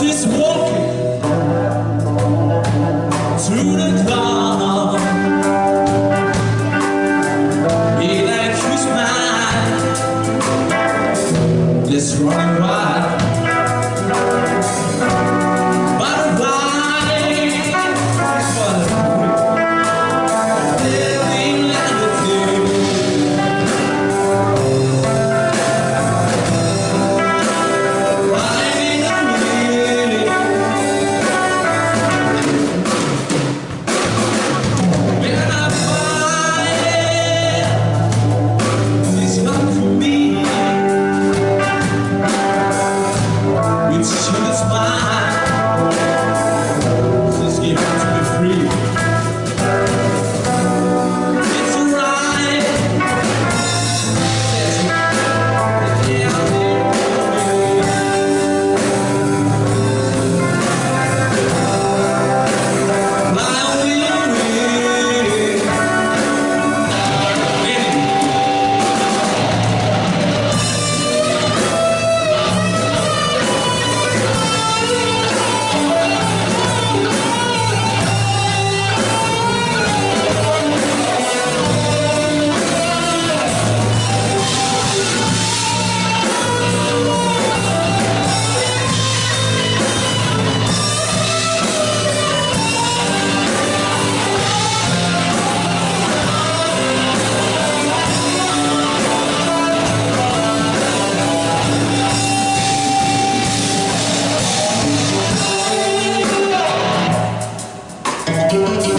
this war. to the spot. Thank